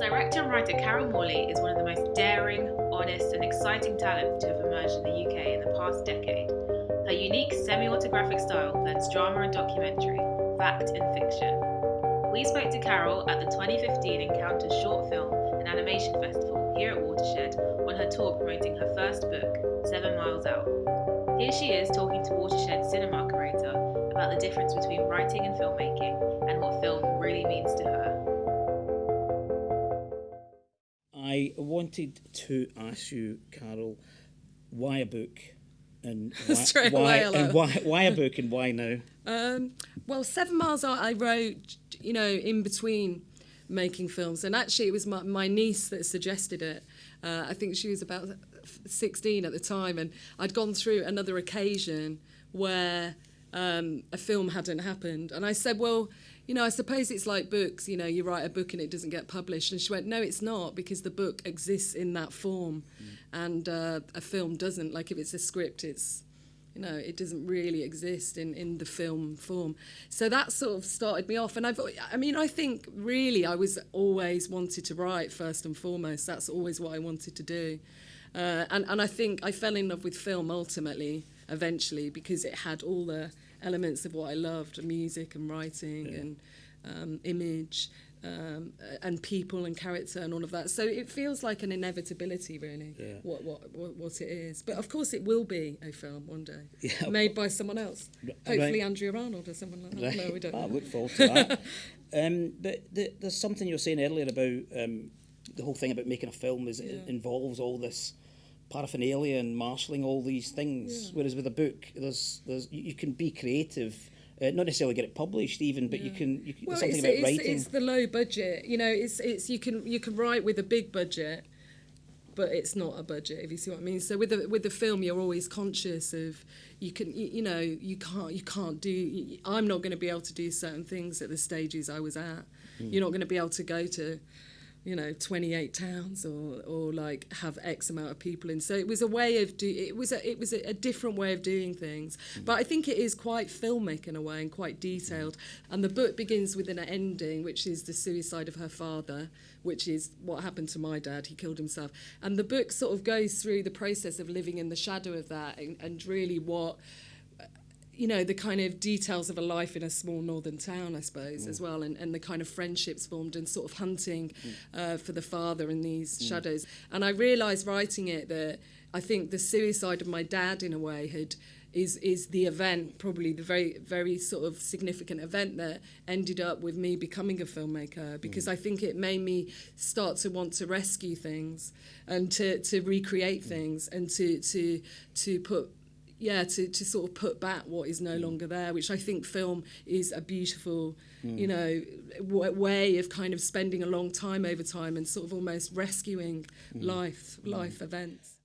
Director and writer Carol Morley is one of the most daring, honest, and exciting talents to have emerged in the UK in the past decade. Her unique semi autographic style blends drama and documentary, fact and fiction. We spoke to Carol at the 2015 Encounters Short Film and Animation Festival here at Watershed on her tour promoting her first book, Seven Miles Out. Here she is talking to Watershed cinema curator about the difference between writing and filmmaking and what film I wanted to ask you, Carol, why a book? And why, why, and why, why a book and why now? Um, well, Seven Miles Out, I wrote, you know, in between making films. And actually, it was my, my niece that suggested it. Uh, I think she was about 16 at the time. And I'd gone through another occasion where um, a film hadn't happened. And I said, well, you know, I suppose it's like books, you know, you write a book and it doesn't get published. And she went, no, it's not, because the book exists in that form mm. and uh, a film doesn't. Like if it's a script, it's, you know, it doesn't really exist in, in the film form. So that sort of started me off. And I've, I mean, I think really I was always wanted to write first and foremost. That's always what I wanted to do. Uh, and, and I think I fell in love with film ultimately, eventually, because it had all the elements of what I loved, music and writing yeah. and um, image um, and people and character and all of that. So it feels like an inevitability, really, yeah. what, what, what, what it is. But of course, it will be a film one day, yeah, made by someone else. Right. Hopefully, Andrea Arnold or someone like that. Right. No, we don't. I look forward to that. um, but the, there's something you were saying earlier about um, the whole thing about making a film is yeah. it involves all this paraphernalia and marshalling all these things. Yeah. Whereas with a book, there's there's you, you can be creative. Uh, not necessarily get it published even, but yeah. you can. You well, something it's, about it's, writing. It's the low budget. You know, it's it's you can you can write with a big budget, but it's not a budget if you see what I mean. So with the with the film, you're always conscious of you can you, you know you can't you can't do. I'm not going to be able to do certain things at the stages I was at. Mm. You're not going to be able to go to you know 28 towns or or like have x amount of people in. So it was a way of do it was a it was a, a different way of doing things. Mm. but i think it is quite filmic in a way and quite detailed. Mm. And the book begins with an ending which is the suicide of her father which is what happened to my dad. He killed himself. And the book sort of goes through the process of living in the shadow of that and, and really what you know, the kind of details of a life in a small northern town, I suppose, mm. as well, and, and the kind of friendships formed and sort of hunting mm. uh, for the father in these mm. shadows. And I realised writing it that I think the suicide of my dad, in a way, had is is the event probably the very very sort of significant event that ended up with me becoming a filmmaker because mm. I think it made me start to want to rescue things and to to recreate mm. things and to to to put yeah, to, to sort of put back what is no mm. longer there, which I think film is a beautiful, mm. you know, way of kind of spending a long time over time and sort of almost rescuing mm. life, hmm. life events.